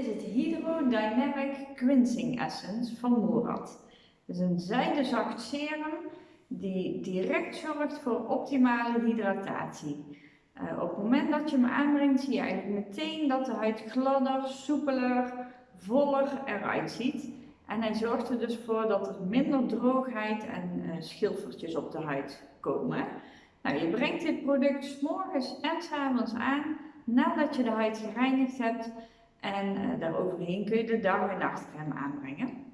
Is het Hydrodynamic Cleansing Essence van Morad. Het is een zijdezacht serum die direct zorgt voor optimale hydratatie. Uh, op het moment dat je hem aanbrengt zie je eigenlijk meteen dat de huid gladder, soepeler, voller eruit ziet. En hij zorgt er dus voor dat er minder droogheid en uh, schilfertjes op de huid komen. Nou, je brengt dit product s morgens en s avonds aan nadat je de huid gereinigd hebt. En uh, daaroverheen kun je de dag- en nachtcrème aanbrengen.